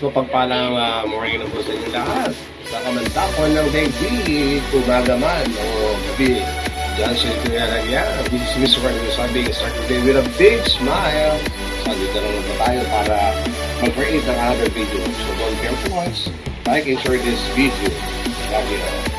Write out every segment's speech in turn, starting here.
Mapagpalang uh, morning na po sa inyo lahat. Sa kamantakon ng daigdig, umaga man o gabi. Diyan sa ito nga lang yan. This is Mr. Randy Sabi, start today with a big smile. Na lang na tayo para mag-create ng other video. So don't care to watch. Like and share this video. Love you.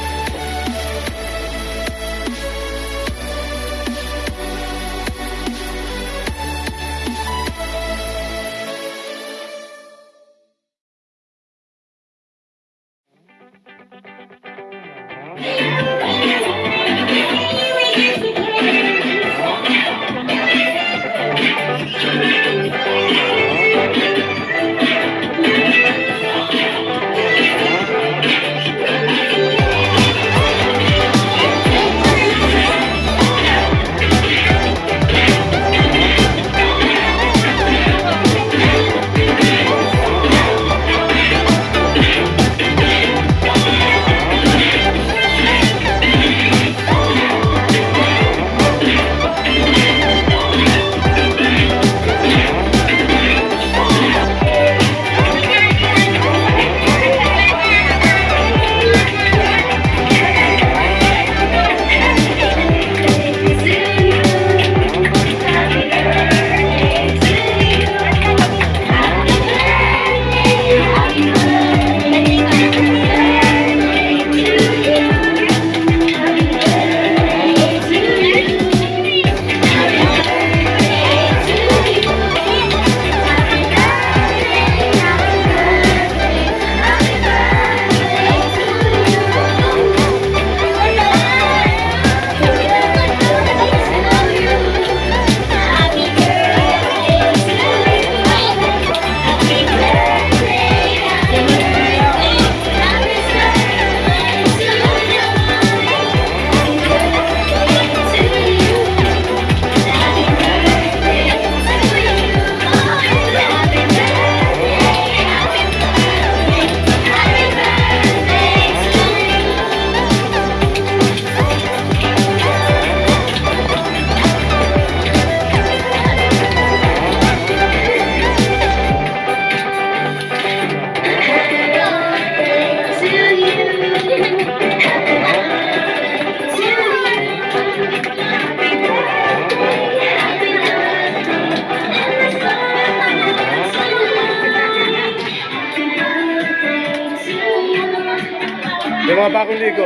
Yung mga bagong ligo.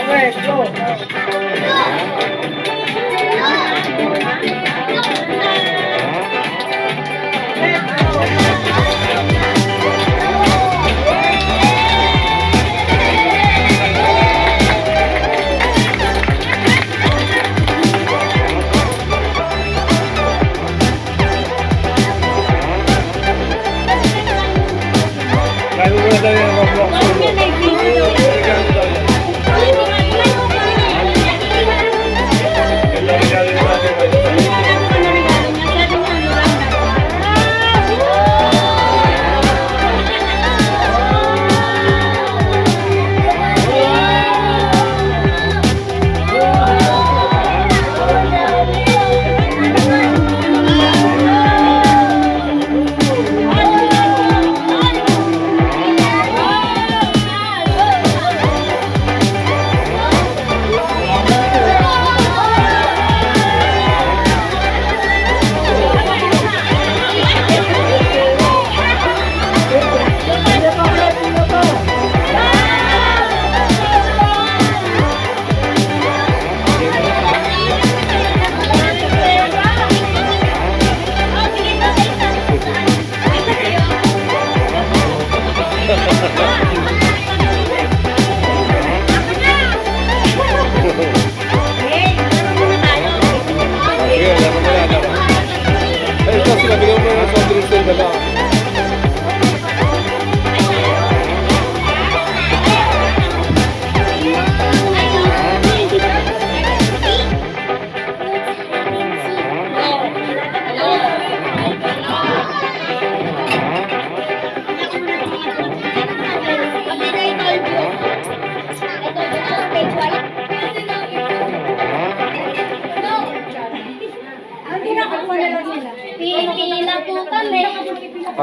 Okay, go.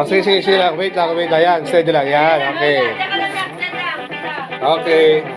Sige, sige, sige lang. Wait lang, wait lang. Yan, steady lang. Yan, okay. Okay.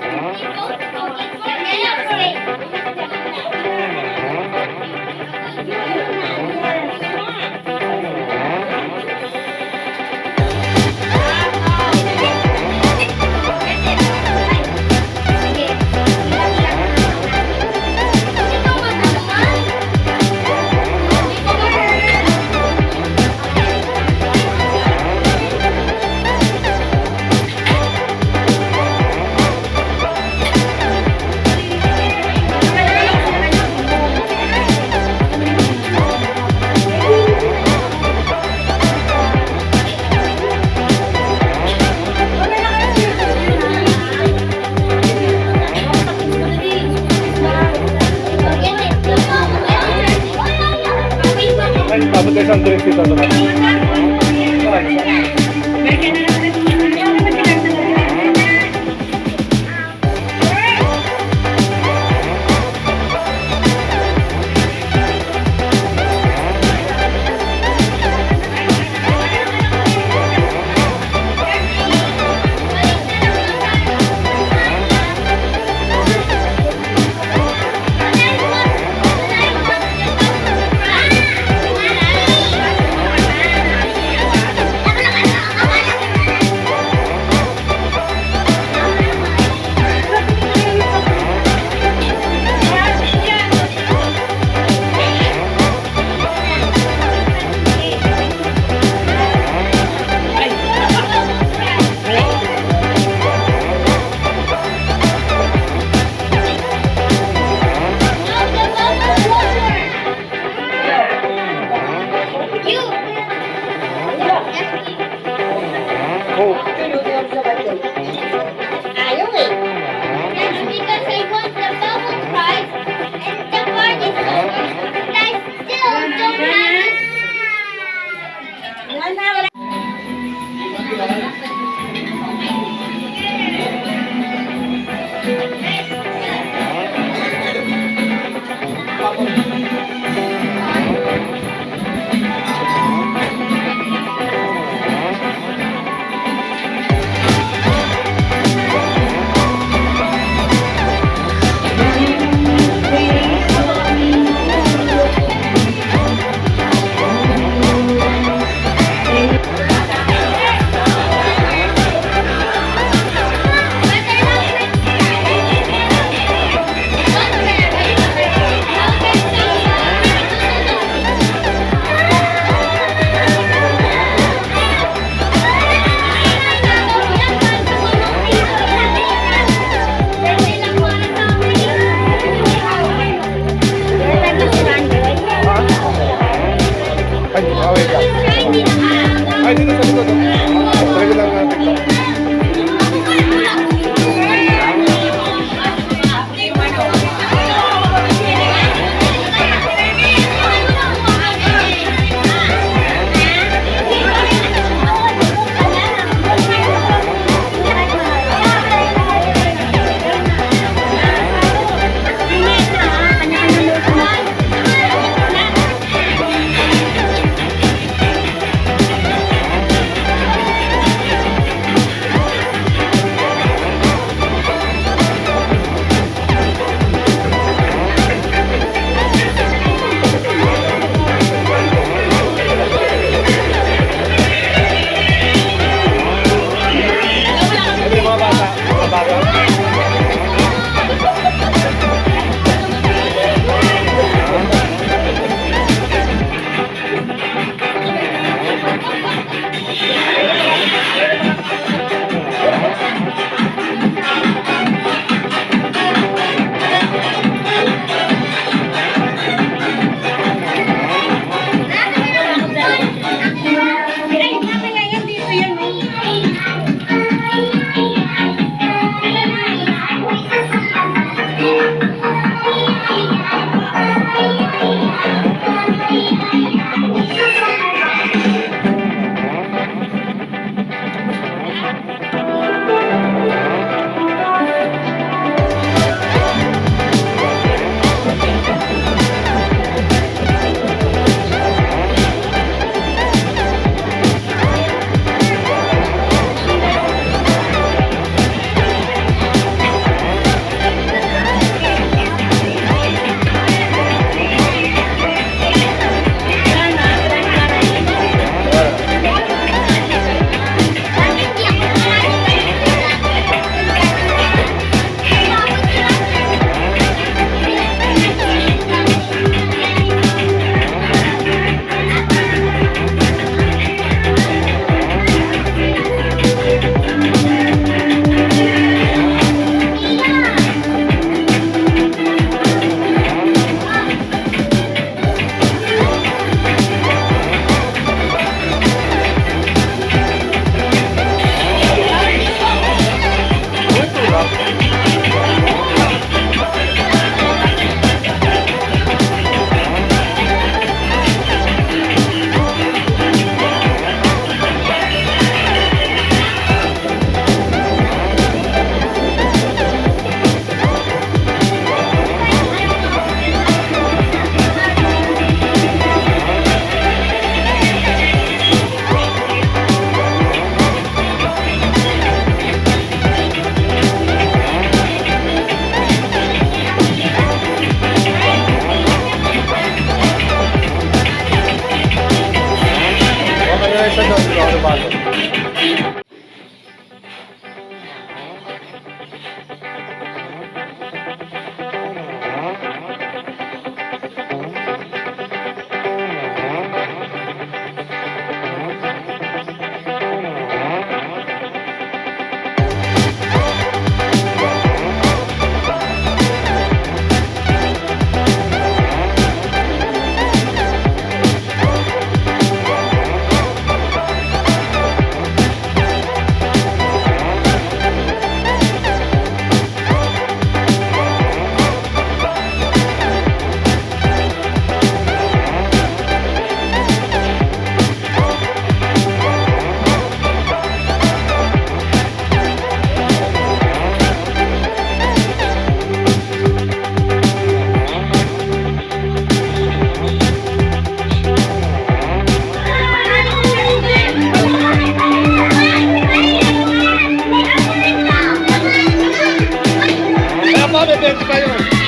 Dito. may 20 pa yun.